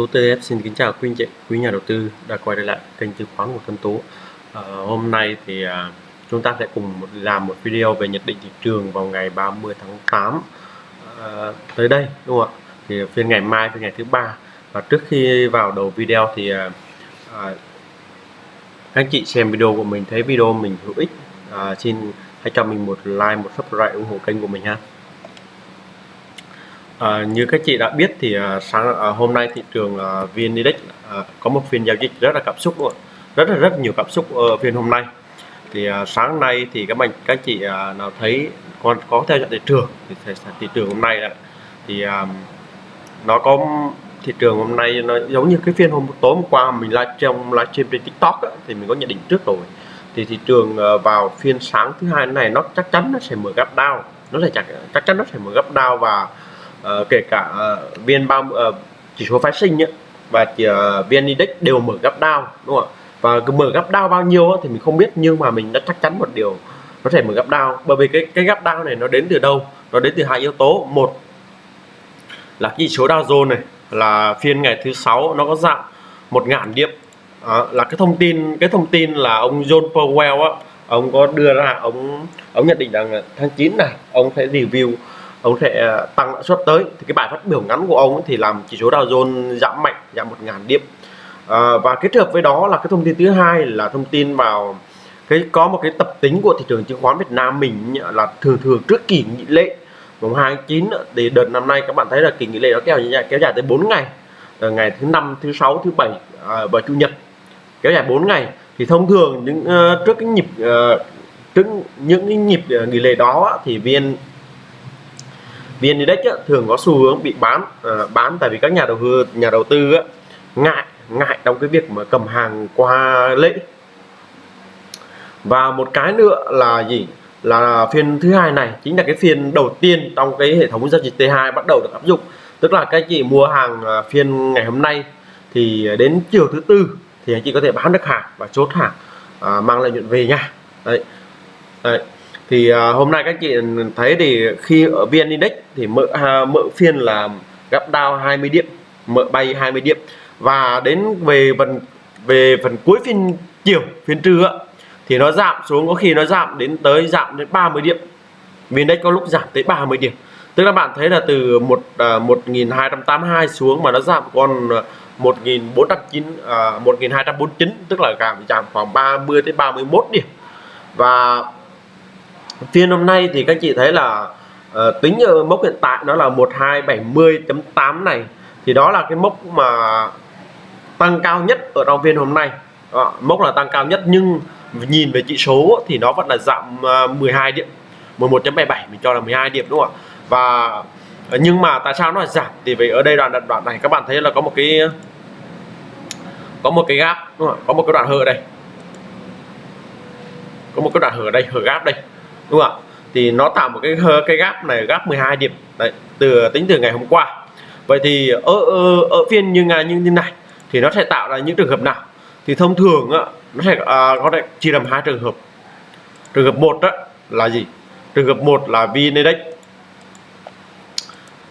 Tố TF xin kính chào quý anh chị, quý nhà đầu tư đã quay trở lại kênh chứng khoán của Tân Tú. À, hôm nay thì à, chúng ta sẽ cùng làm một video về nhận định thị trường vào ngày 30 tháng 8 à, ờ, tới đây đúng không ạ? Thì phiên ngày mai, phiên ngày thứ ba. Và trước khi vào đầu video thì à, các anh chị xem video của mình thấy video mình hữu ích, à, xin hãy cho mình một like, một subscribe ủng hộ kênh của mình ha. À, như các chị đã biết thì à, sáng à, hôm nay thị trường à, VN Index à, có một phiên giao dịch rất là cảm xúc luôn. Rất là rất nhiều cảm xúc ở phiên hôm nay. Thì à, sáng nay thì các bạn các chị à, nào thấy còn có theo dõi thị trường thì thị trường hôm nay là thì à, nó có thị trường hôm nay nó giống như cái phiên hôm tối hôm qua mình live trong livestream trên TikTok á, thì mình có nhận định trước rồi. Thì thị trường à, vào phiên sáng thứ hai này nó chắc chắn nó sẽ mở gap down nó sẽ chắc chắc chắn nó sẽ mở gap down và uh, kể cả ờ, uh, vn ba uh, ờ, chỉ số phái sinh ấy, và chỉ, uh, vn index đều mở gấp down đúng không ạ? Và cứ mở gấp down bao nhiêu thì mình không biết nhưng mà mình đã chắc chắn một điều nó thể mở gấp down. Bởi vì cái cái gấp down này nó đến từ đâu? Nó đến từ hai yếu tố. Một là chỉ số Dow Jones này là phiên ngày thứ sáu nó có dạng một ngàn điểm. À, là cái thông tin cái thông tin là ông John Powell á ông có đưa ra ông ông nhận định rằng tháng 9 này ông sẽ review ông sẽ ờ, tăng lãi suất tới. Thì cái bài phát biểu ngắn của ông thì làm chỉ số Dow Jones giảm mạnh giảm một ngàn điểm. À, và kết hợp với đó là cái thông tin thứ hai là thông tin vào cái có một cái tập tính của thị trường chứng khoán Việt Nam mình là thường thường trước kỳ nghỉ lễ mùng 29 thì đợt năm nay các bạn thấy là kỳ nghỉ lễ nó kéo dài kéo dài tới 4 ngày. Từ ngày thứ năm thứ sáu thứ bảy à, và chủ nhật kéo dài 4 ngày. Thì thông thường những uh, trước cái nhịp uh, trước những cái nhịp uh, nghỉ lễ đó thì vn VN Index á, thường có xu hướng bị bán à, bán tại vì các nhà đầu tư nhà đầu tư á, ngại ngại trong cái việc mà cầm hàng qua lễ. Và một cái nữa là gì? Là phiên thứ hai này chính là cái phiên đầu tiên trong cái hệ thống giao dịch T2 bắt đầu được áp dụng. Tức là các chị mua hàng à, phiên ngày hôm nay thì đến chiều thứ tư thì anh chị có thể bán được hàng và chốt hàng à, mang lợi nhuận về nha. Đấy. đấy thì uh, hôm nay các chị thấy thì khi ở VN Index thì mở uh, à, mở phiên là gap down 20 điểm mở bay 20 điểm. Và đến về phần về phần cuối phiên chiều phiên trưa thì nó giảm xuống có khi nó giảm đến tới giảm đến 30 điểm. VN Index có lúc giảm tới 30 điểm. Tức là bạn thấy là từ một à, uh, 1282 xuống mà nó giảm còn 1409 uh, 1249 tức là giảm giảm khoảng 30 tới 31 điểm. Và phiên hôm nay thì các chị thấy là uh, tính ở mốc hiện tại nó là 1270.8 này. Thì đó là cái mốc mà tăng cao nhất ở trong phiên hôm nay. Đó, mốc là tăng cao nhất nhưng nhìn về chỉ số thì nó vẫn là giảm ờ, uh, 12 điểm 11.77 mình cho là 12 điểm đúng không ạ? Và ờ, nhưng mà tại sao nó là giảm? Thì vì ở đây đoạn đoạn này các bạn thấy là có một cái có một cái gap đúng không? có một cái đoạn hở đây. Có một cái đoạn hở đây hở gap đây đúng không ạ? Thì nó tạo một cái cái gap này gap 12 điểm. Đấy từ tính từ ngày hôm qua. Vậy thì ở ở, ở phiên như như như thế này thì nó sẽ tạo ra những trường hợp nào? Thì thông thường á, nó sẽ à, có thể chia làm hai trường hợp. Trường hợp một đó là gì? Trường hợp một là vn index.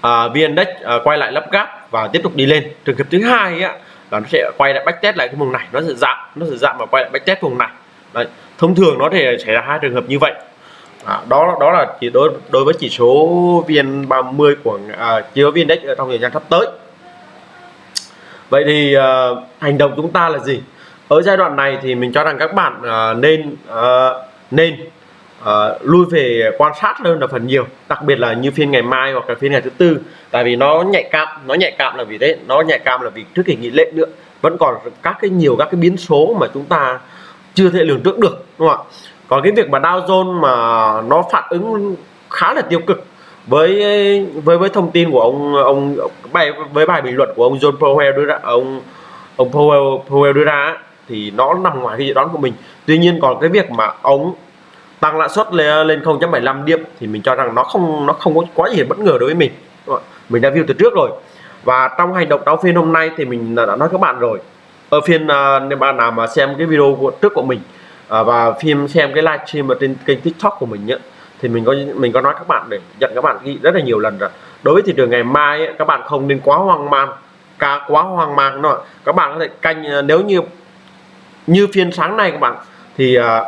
À, vn index à, quay lại lắp gáp và tiếp tục đi lên. Trường hợp thứ hai á, là nó sẽ quay lại backtest lại cái vùng này. Nó sẽ giảm nó sẽ giảm và quay lại backtest vùng này. Đấy. thông thường nó thể xảy ra hai trường hợp như vậy à, đó đó là chỉ đối đối với chỉ số vn 30 của à, chỉ số vn index trong thời gian sắp tới. Vậy thì à, hành động chúng ta là gì? Ở giai đoạn này thì mình cho rằng các bạn à, nên à, nên à, lui về quan sát hơn là phần nhiều đặc biệt là như phiên ngày mai hoặc là phiên ngày thứ tư tại vì nó nhạy cảm nó nhạy cảm là vì thế nó nhạy cảm là vì trước kỳ nghỉ lễ nữa vẫn còn các cái nhiều các cái biến số mà chúng ta chưa thể lường trước được đúng không ạ? Còn cái việc mà Dow Jones mà nó phản ứng khá là tiêu cực với với với thông tin của ông ông, bài, với bài bình luận của ông John Powell đưa ra, ông ông Powell Powell đưa ra thì nó nằm ngoài cái dự đoán của mình. Tuy nhiên còn cái việc mà ông tăng lãi suất lên lên 0.75 điểm thì mình cho rằng nó không nó không có quá gì bất ngờ đối với mình. Mình đã view từ trước rồi. Và trong hành động đáo phiên hôm nay thì mình đã nói các bạn rồi. Ở phiên à, nếu bạn nào mà xem cái video của, trước của mình à, và phim xem cái livestream ở trên kênh tiktok của mình nhé thì mình có mình có nói các bạn để dặn các bạn ghi rất là nhiều lần rồi. Đối với thị trường ngày mai ấy, các bạn không nên quá hoang mang cả quá hoang mang nữa. Các bạn có thể canh à, nếu như như phiên sáng nay các bạn thì à,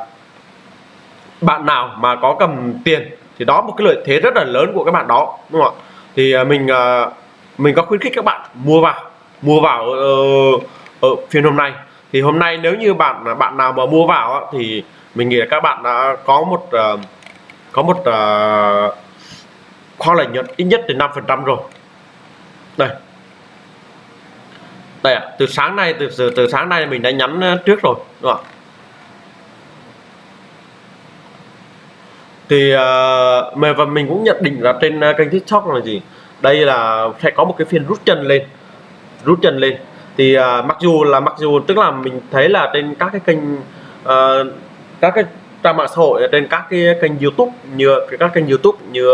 bạn nào mà có cầm tiền thì đó một cái lợi thế rất là lớn của các bạn đó đúng không ạ? Thì à, mình à, mình có khuyến khích các bạn mua vào mua vào ở, ở phiên hôm nay thì hôm nay nếu như bạn bạn nào mà mua vào thì mình nghĩ là các bạn đã có một uh, có một uh, kho lợi nhuận ít nhất đến 5 phần trăm rồi. Đây. Đây ạ từ sáng nay từ từ sáng nay mình đã nhắn ờ, trước rồi đúng không thì uh, và mình cũng nhận định là trên kênh tiktok là gì? Đây là sẽ có một cái phiên rút chân lên rút chân lên thì uh, mặc dù là mặc dù tức là mình thấy là trên các cái kênh uh, các cái trang mạng xã hội à, trên các cái kênh youtube như các kênh youtube như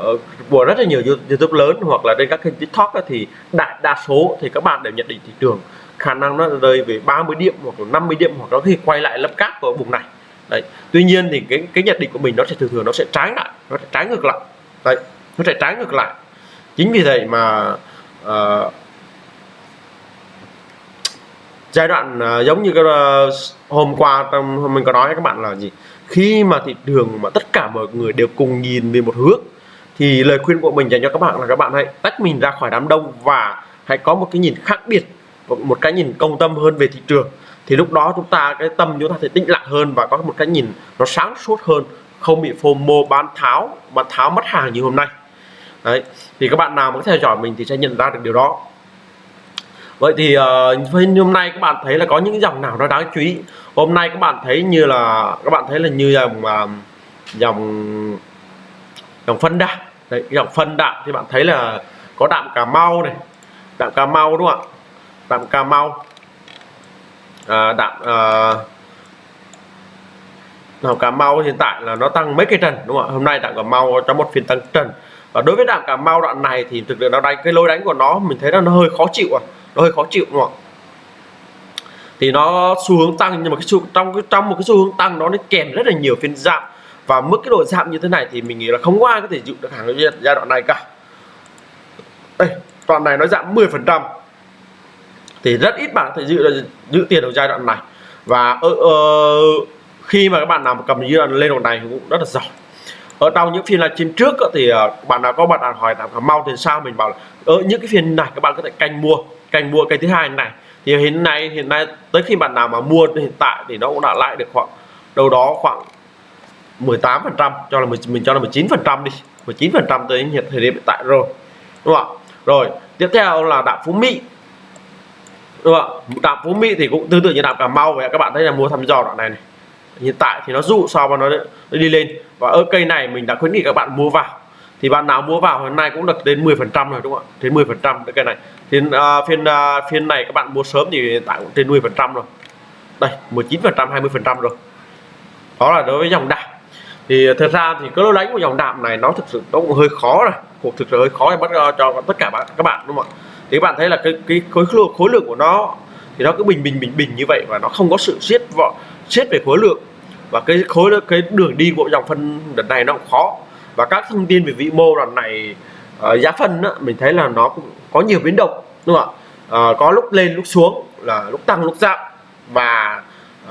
uh, của rất là nhiều youtube lớn hoặc là trên các kênh tiktok thì đại đa số thì các bạn đều nhận định thị trường khả năng nó rơi về 30 điểm hoặc là 50 điểm hoặc nó khi quay lại lâm cát của vùng này. Đấy. Tuy nhiên thì cái cái nhận định của mình nó sẽ thường thường nó sẽ trái lại nó sẽ trái ngược lại. Đấy nó sẽ trái ngược lại. Chính vì vậy mà uh, giai đoạn uh, giống như cái uh, hôm qua trong mình có nói với các bạn là gì? Khi mà thị trường mà tất cả mọi người đều cùng nhìn về một hướng thì lời khuyên của mình dành cho các bạn là các bạn hãy tách mình ra khỏi đám đông và hãy có một cái nhìn khác biệt một cái nhìn công tâm hơn về thị trường. Thì lúc đó chúng ta cái tâm chúng ta sẽ tĩnh lặng hơn và có một cái nhìn nó sáng suốt hơn không bị FOMO bán tháo bán tháo mất hàng như hôm nay. Đấy thì các bạn nào mà theo dõi mình thì sẽ nhận ra được điều đó vậy thì uh, hôm nay các bạn thấy là có những dòng nào nó đáng chú ý. Hôm nay các bạn thấy như là các bạn thấy là như dòng uh, dòng dòng phân đạm. Đấy dòng phân đạm thì bạn thấy là có đạm cà mau này đạm cà mau đúng không ạ? Đạm cà mau. À, đạm à, đạm cà mau hiện tại là nó tăng mấy cây trần đúng không ạ? Hôm nay đạm cà mau trong một phiên tăng trần. Và đối với đạm cà mau đoạn này thì thực sự nó đánh cái lối đánh của nó mình thấy là nó hơi khó chịu à nó hơi khó chịu đúng không thì nó xu hướng tăng nhưng mà cái xu trong cái trong một cái xu hướng tăng nó nó kèm rất là nhiều phiên giảm. Và mức cái độ giảm như thế này thì mình nghĩ là không có ai có thể chịu được hàng giai đoạn này cả. Đây đoạn này nó giảm 10 phần trăm. Thì rất ít bạn có thể giữ giữ tiền ở giai đoạn này. Và ở, ở khi mà các bạn nào cầm giai đoạn lên đoạn này cũng rất là giỏi. Ở trong những phiên livestream trước thì ờ, bạn nào có bạn nào hỏi là mau thì sao? Mình bảo là ở những cái phiên này các bạn có thể canh mua canh mua cây thứ hai này. Thì hiện nay hiện nay tới khi bạn nào mà mua hiện tại thì nó cũng đã lại được khoảng đâu đó khoảng 18 phần trăm cho là mình, mình cho là 19 phần trăm đi 19 phần trăm tới hiện thời điểm hiện tại rồi đúng không ạ? Rồi tiếp theo là đạm phú mỹ đúng không ạ? Đạm phú mỹ thì cũng tương tự như đạm cà mau vậy các bạn thấy là mua thăm dò đoạn này này. Hiện tại thì nó dụ sao và nó, nó đi lên và ở cây này mình đã khuyến nghị các bạn mua vào thì bạn nào mua vào hôm nay cũng được đến 10 phần trăm rồi đúng không ạ? Đến 10 phần trăm cái này. Thì uh, phiên uh, phiên này các bạn mua sớm thì tại cũng trên 10 phần trăm rồi. Đây 19 phần trăm 20 phần trăm rồi. Đó là đối với dòng đạm. Thì thật ra thì cái lối đánh của dòng đạm này nó thực sự nó cũng hơi khó rồi cuộc thực sự hơi khó để bắt à, cho tất cả các bạn đúng không ạ? Thì các bạn thấy là cái cái khối lượng khối lượng của nó thì nó cứ bình bình bình bình như vậy và nó không có sự siết vọ siết về khối lượng. Và cái khối cái đường đi của dòng phân đợt này nó cũng khó và các thông tin về vĩ mô lần này uh, giá phân á, mình thấy là nó cũng có nhiều biến động đúng không ạ? Uh, có lúc lên lúc xuống là lúc tăng lúc giảm. Và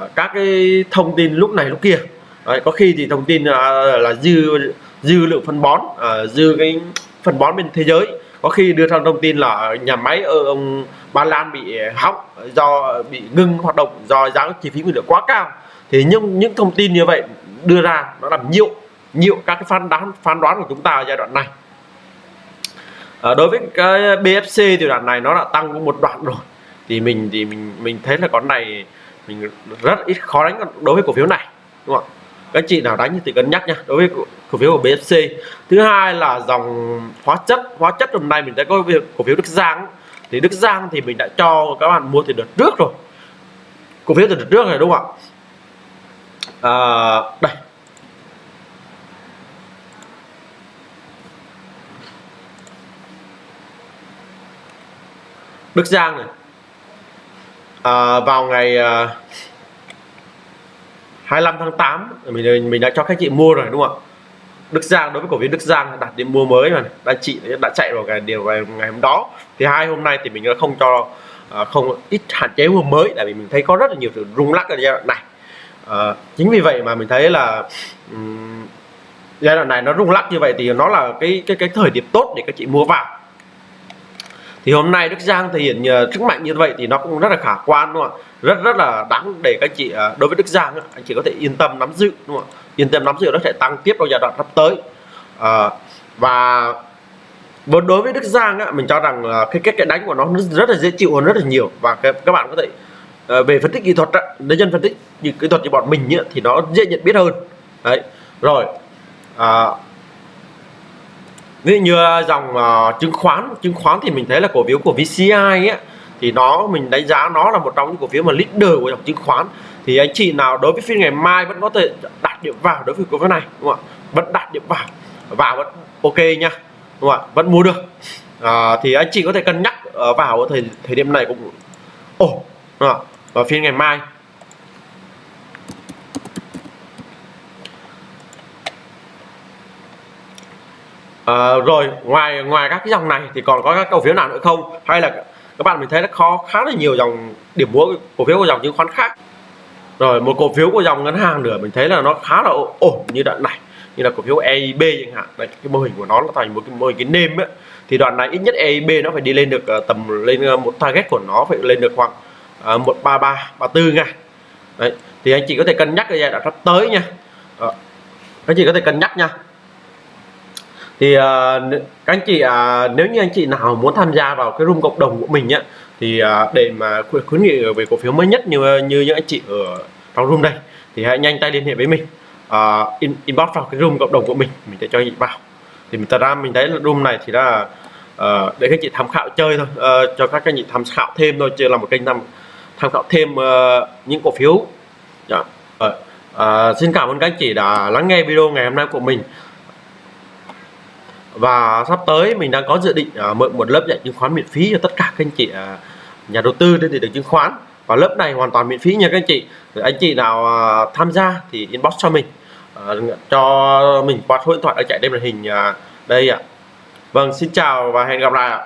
uh, các cái thông tin lúc này lúc kia. Đấy, có khi thì thông tin uh, là dư dư lượng phân bón uh, dư cái phân bón bên thế giới. Có khi đưa ra thông tin là nhà máy ở ông Ba Lan bị hỏng do bị ngưng hoạt động do giá chi phí nguyên liệu quá cao. Thì những những thông tin như vậy đưa ra nó làm nhiễu nhiều các cái phán đoán phán đoán của chúng ta ở giai đoạn này. À, đối với cái BFC thì đoạn này nó đã tăng một đoạn rồi. Thì mình thì mình mình thấy là con này mình rất ít khó đánh đối với cổ phiếu này đúng không các chị nào đánh thì cân nhắc nha đối với cổ phiếu của BFC thứ hai là dòng hóa chất hóa chất hôm nay mình đã có việc cổ phiếu Đức Giang thì Đức Giang thì mình đã cho các bạn mua từ đợt trước rồi. Cổ phiếu từ đợt trước này đúng không ạ? À, đây. Đức Giang này. À, vào ngày à, 25 tháng 8 mình mình đã cho các chị mua rồi đúng không ạ? Đức Giang đối với cổ phiếu Đức Giang đặt điểm mua mới mà đã chị đã chạy vào ngày điều ngày, ngày hôm đó. Thì hai hôm nay thì mình đã không cho à, không ít hạn chế mua mới tại vì mình thấy có rất là nhiều sự rung lắc ở giai đoạn này. À, chính vì vậy mà mình thấy là um, giai đoạn này nó rung lắc như vậy thì nó là cái cái cái thời điểm tốt để các chị mua vào thì hôm nay Đức Giang thể hiện ờ, sức mạnh như vậy thì nó cũng rất là khả quan đúng không ạ? Rất rất là đáng để các chị ờ, đối với Đức Giang anh chị có thể yên tâm nắm giữ đúng không ạ? Yên tâm nắm giữ nó sẽ tăng tiếp trong giai đoạn sắp tới. À, và đối với Đức Giang á, mình cho rằng là cái cách đánh của nó rất là dễ chịu hơn rất là nhiều. Và các bạn có thể về phân tích kỹ thuật á, nếu nhân phân tích như kỹ thuật như bọn mình á, thì nó dễ nhận biết hơn. Đấy rồi à, ví dụ như à, dòng uh, chứng khoán chứng khoán thì mình thấy là cổ phiếu của VCI á thì nó mình đánh giá nó là một trong những cổ phiếu mà leader của dòng chứng khoán. Thì anh chị nào đối với phiên ngày mai vẫn có thể đặt điểm vào đối với cổ phiếu này đúng không ạ? Vẫn đặt điểm vào vào vẫn ok nha đúng không ạ? Vẫn mua được. À, thì anh chị có thể cân nhắc ờ, vào thời thời điểm này cũng ổn oh, và phiên ngày mai À, rồi ngoài ngoài các cái dòng này thì còn có các cổ phiếu nào nữa không? Hay là các bạn mình thấy nó khó khá là nhiều dòng điểm mua cổ phiếu của dòng chứng khoán khác. Rồi một cổ phiếu của dòng ngân hàng nữa mình thấy là nó khá là ổn như đoạn này. Như là cổ phiếu EIB chẳng hạn. Đây cái mô hình của nó là thành một cái mô hình cái nêm ấy thì đoạn này ít nhất EIB nó phải đi lên được ờ, tầm lên ờ, một target của nó phải lên được khoảng một ba ba ba bốn ngàn đấy thì anh chị có thể cân nhắc cái giai đoạn sắp tới nha. À, anh chị có thể cân nhắc nha thì uh, các anh chị uh, nếu như anh chị nào muốn tham gia vào cái room cộng đồng của mình nhá thì uh, để mà khuyến nghị về cổ phiếu mới nhất như ờ, như những anh chị ở trong room đây thì hãy nhanh tay liên hệ với mình uh, in, inbox vào cái room cộng đồng của mình mình sẽ cho anh chị vào thì mình thật ra mình thấy là room này thì là uh, để các chị tham khảo chơi thôi uh, cho các anh chị tham khảo thêm thôi chưa là một kênh tham tham khảo thêm uh, những cổ phiếu yeah. uh, uh, xin cảm ơn các anh chị đã lắng nghe video ngày hôm nay của mình và sắp tới mình đang có dự định uh, mở một lớp dạy chứng khoán miễn phí cho tất cả các anh chị uh, nhà đầu tư trên thị trường chứng khoán. Và lớp này hoàn toàn miễn phí nha các anh chị. Rồi anh chị nào uh, tham gia thì inbox cho mình. Uh, cho mình qua số điện thoại ở chạy đây màn hình uh, đây ạ. Vâng xin chào và hẹn gặp lại ạ.